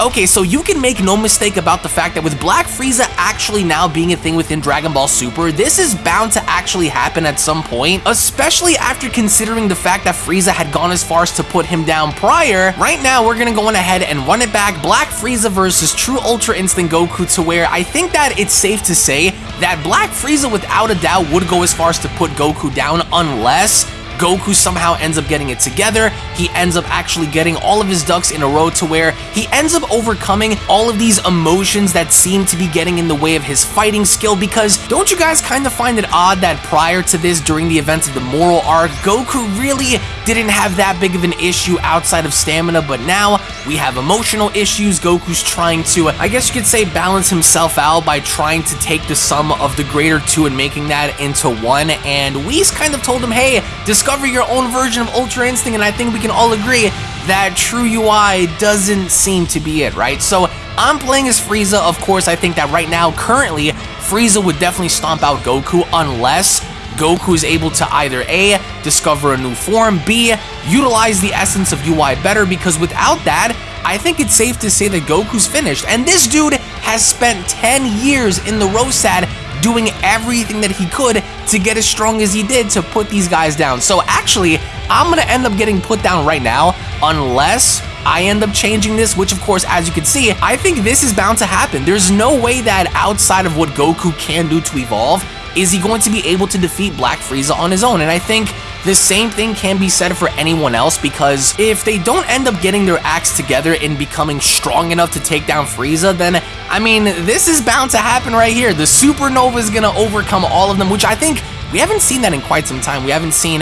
Okay, so you can make no mistake about the fact that with Black Frieza actually now being a thing within Dragon Ball Super, this is bound to actually happen at some point, especially after considering the fact that Frieza had gone as far as to put him down prior. Right now, we're gonna go on ahead and run it back, Black Frieza versus True Ultra Instinct Goku to where I think that it's safe to say that Black Frieza without a doubt would go as far as to put Goku down unless Goku somehow ends up getting it together. He ends up actually getting all of his ducks in a row to where he ends up overcoming all of these emotions that seem to be getting in the way of his fighting skill because don't you guys kind of find it odd that prior to this, during the events of the Moro arc, Goku really didn't have that big of an issue outside of stamina, but now we have emotional issues. Goku's trying to, I guess you could say, balance himself out by trying to take the sum of the greater two and making that into one, and Whis kind of told him, hey, this discover your own version of Ultra Instinct, and I think we can all agree that True UI doesn't seem to be it, right? So I'm playing as Frieza, of course, I think that right now, currently, Frieza would definitely stomp out Goku unless Goku is able to either A, discover a new form, B, utilize the essence of UI better, because without that, I think it's safe to say that Goku's finished. And this dude has spent 10 years in the Rosad doing everything that he could to get as strong as he did to put these guys down. So actually, I'm going to end up getting put down right now unless I end up changing this, which of course, as you can see, I think this is bound to happen. There's no way that outside of what Goku can do to evolve, is he going to be able to defeat Black Frieza on his own? And I think the same thing can be said for anyone else because if they don't end up getting their acts together and becoming strong enough to take down Frieza, then, I mean, this is bound to happen right here. The Supernova is going to overcome all of them, which I think we haven't seen that in quite some time. We haven't seen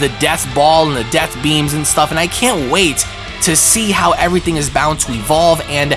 the Death Ball and the Death Beams and stuff, and I can't wait to see how everything is bound to evolve and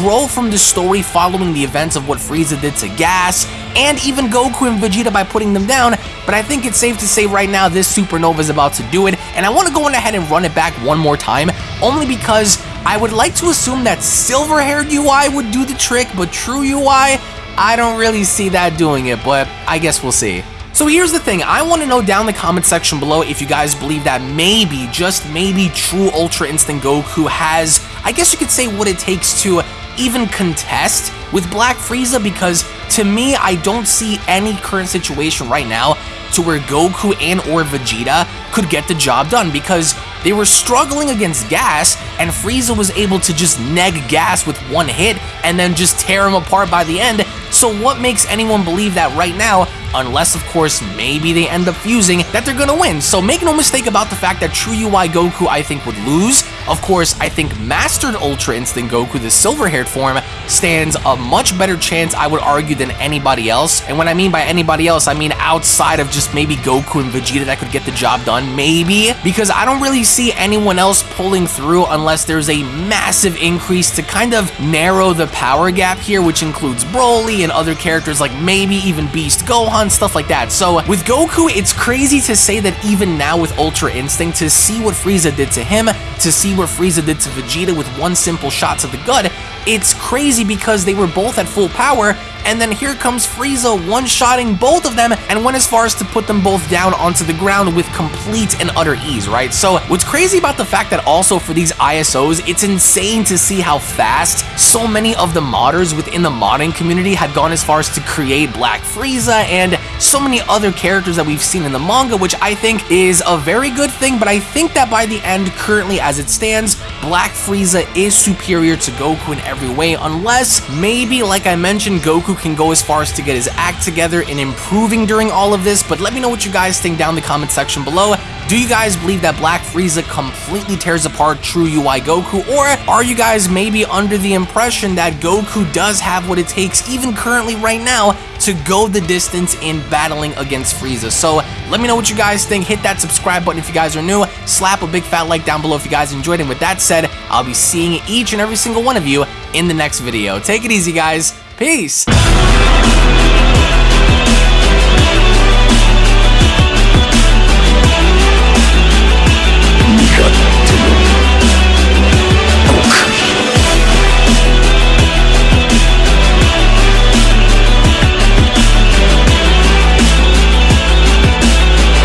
grow from the story following the events of what Frieza did to Gas, and even Goku and Vegeta by putting them down, but I think it's safe to say right now this Supernova is about to do it, and I want to go on ahead and run it back one more time, only because I would like to assume that silver-haired UI would do the trick, but true UI, I don't really see that doing it, but I guess we'll see. So here's the thing, I want to know down in the comment section below if you guys believe that maybe, just maybe, True Ultra Instinct Goku has, I guess you could say what it takes to even contest with Black Frieza because to me, I don't see any current situation right now to where Goku and or Vegeta could get the job done because they were struggling against Gas and Frieza was able to just neg Gas with one hit and then just tear him apart by the end. So what makes anyone believe that right now unless of course maybe they end up fusing, that they're gonna win. So make no mistake about the fact that True UI Goku I think would lose. Of course, I think Mastered Ultra Instinct Goku, the silver-haired form, stands a much better chance, I would argue, than anybody else. And when I mean by anybody else, I mean outside of just maybe Goku and Vegeta that could get the job done, maybe, because I don't really see anyone else pulling through unless there's a massive increase to kind of narrow the power gap here, which includes Broly and other characters like maybe even Beast Gohan, stuff like that. So uh, with Goku, it's crazy to say that even now with Ultra Instinct, to see what Frieza did to him, to see what Frieza did to Vegeta with one simple shot to the gut, it's crazy because they were both at full power and then here comes Frieza one-shotting both of them and went as far as to put them both down onto the ground with complete and utter ease, right? So what's crazy about the fact that also for these ISOs, it's insane to see how fast so many of the modders within the modding community had gone as far as to create Black Frieza and so many other characters that we've seen in the manga, which I think is a very good thing, but I think that by the end, currently as it stands, Black Frieza is superior to Goku in every way, unless maybe, like I mentioned, Goku can go as far as to get his act together in improving during all of this, but let me know what you guys think down in the comment section below. Do you guys believe that Black Frieza completely tears apart True UI Goku, or are you guys maybe under the impression that Goku does have what it takes, even currently right now, to go the distance in battling against Frieza? So let me know what you guys think. Hit that subscribe button if you guys are new. Slap a big fat like down below if you guys enjoyed. And with that said, I'll be seeing each and every single one of you in the next video. Take it easy, guys. Peace.